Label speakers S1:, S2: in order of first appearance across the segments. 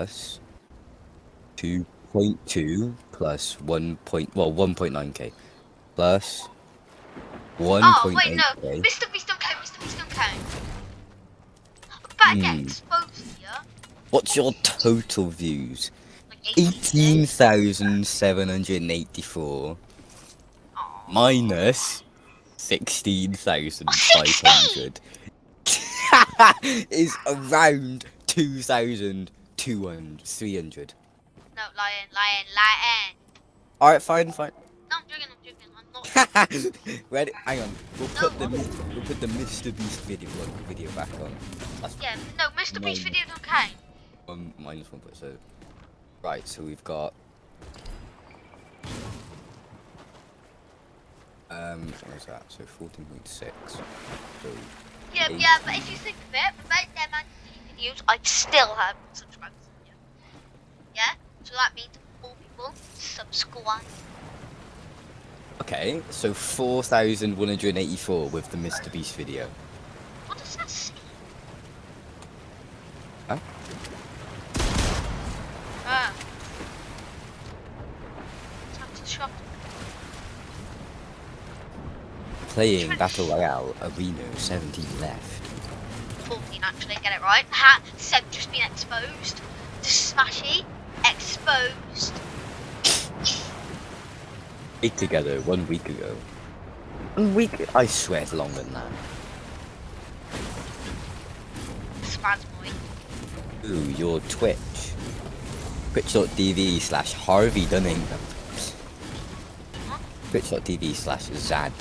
S1: plus 2.2 plus 1 point, well, 1.9k plus 1.8k.
S2: Oh, wait, no. Mr. Beast don't count, Mr. Beast don't count. I'm about get
S1: Hmm.
S2: exposed here.
S1: What's your total views?
S2: Like 18.
S1: 18,784
S2: Aw.
S1: minus 16,500 is around 2,200, 300.
S2: No, lion, lion, lion.
S1: Alright, fine, fine.
S2: No, I'm joking, I'm joking. I'm not.
S1: Ready? Hang on. We'll
S2: No,
S1: put the
S2: what?
S1: We'll put the Mr. Beast video video back on. That's
S2: Yeah, no, Mr. Beast video don't count.
S1: one minus one point so. Right, so we've got. Um, what was that? So fourteen point six. So
S2: Yeah, yeah, but if you think of it, without them and videos, I'd still have subscribers. Yeah. yeah? So that people subscribe.
S1: okay, so four thousand one hundred eighty-four with the Mr. Beast video.
S2: What does that say?
S1: Huh?
S2: Ah. Time to shop.
S1: Playing Battle Royale Arena 17 left.
S2: 14 actually, get it right. Ha! Seb just been exposed. To Smashy. Exposed.
S1: Week together, one week ago. One week? I swear it's longer than that.
S2: Spaz boy.
S1: Ooh, your Twitch. Twitch.tv slash Harvey Dunning. Twitch.tv slash Zad.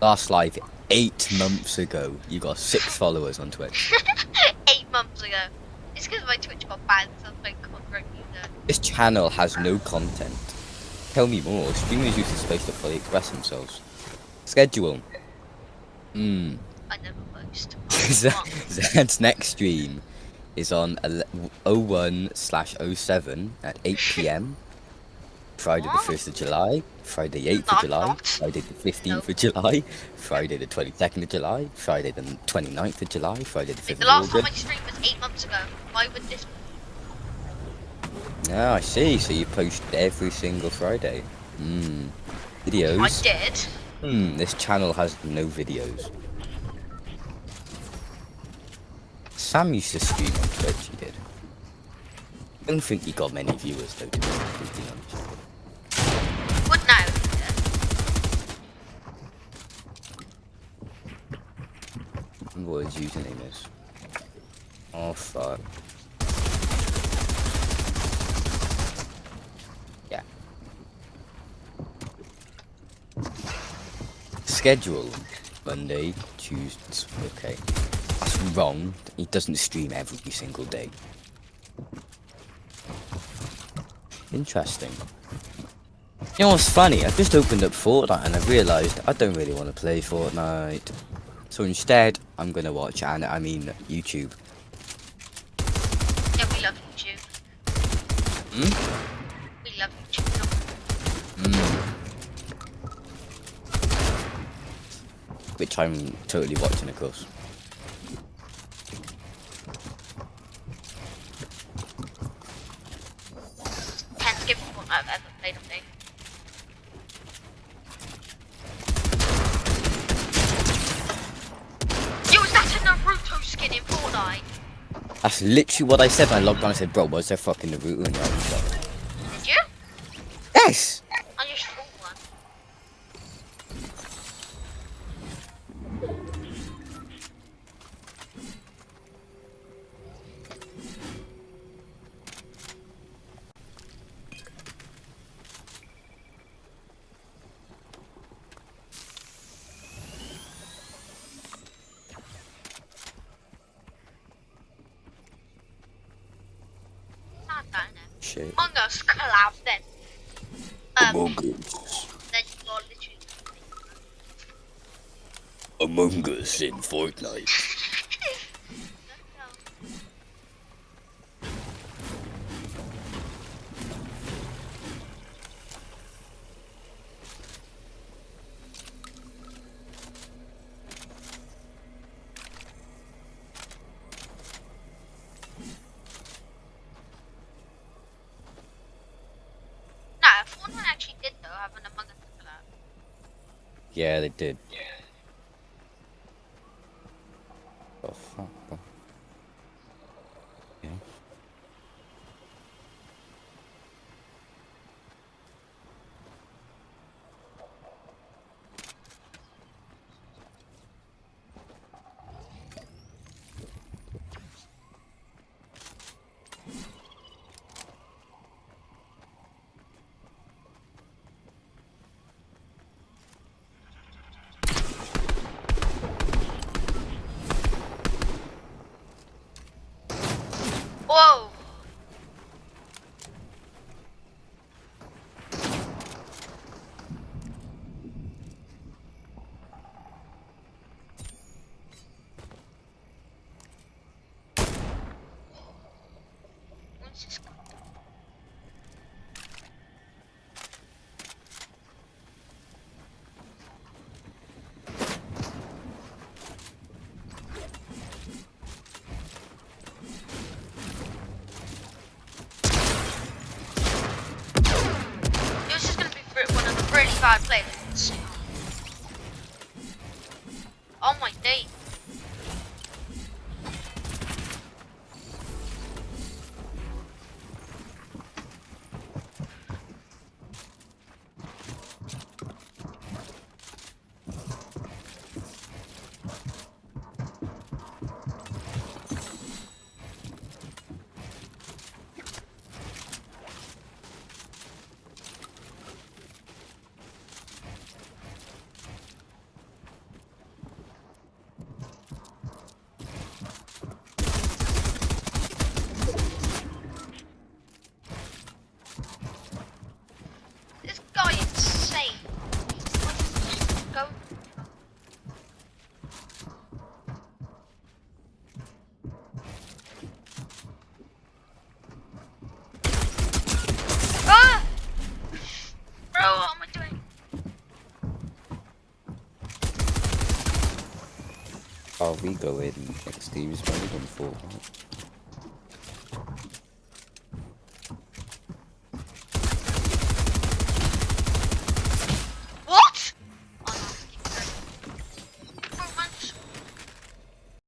S1: Last live eight months ago. You got six followers on Twitch.
S2: Eight months ago. It's because my Twitch got banned, so I'm like, copyright music.
S1: This channel has no content. Tell me more. Streamers use this space to fully express themselves. Schedule. Hmm.
S2: I never post.
S1: Zad's next stream is on 01 slash 07 at 8 pm. Friday the 1st of July, Friday the 8th of July. Friday the 15th of July, Friday the 22nd of July, Friday the 29th of July, Friday the 5th
S2: The last time I streamed was eight months ago. Why would this
S1: Ah, I see. So you post every single Friday. Hmm.
S2: I did.
S1: Hmm. This channel has no videos. Sam used to stream on Twitch. He did. I don't think he got many viewers though. To be completely honest. What his username is. Oh fuck. Schedule Monday, Tuesday. Okay, that's wrong. He doesn't stream every single day. Interesting. You know what's funny? I just opened up Fortnite and I realised I don't really want to play Fortnite. So instead, I'm gonna watch and I mean YouTube.
S2: Yeah, we love YouTube.
S1: Hmm?
S2: We love YouTube.
S1: Mm. Which I'm totally watching, of course.
S2: Can't skip one I've ever played on day. Yo, is that a Naruto skin in Fortnite?
S1: That's literally what I said when I logged on. I said, bro, what's there fucking Naruto in your?
S2: Did you?
S1: Yes!
S2: I just bought one. Not down there.
S1: Shit.
S2: Among Us collab then. Um,
S1: Among Us.
S2: then you literally.
S1: Among Us in Fortnite.
S2: An Among Us collab.
S1: Yeah, they did. Oh fuck. bro. Yeah.
S2: Whoa! What's this? Is gonna be one of the really bad players. Oh my day. This guy is insane. Go. Ah! Bro, what am I doing?
S1: Oh, we go in next team's mode on Fortnite.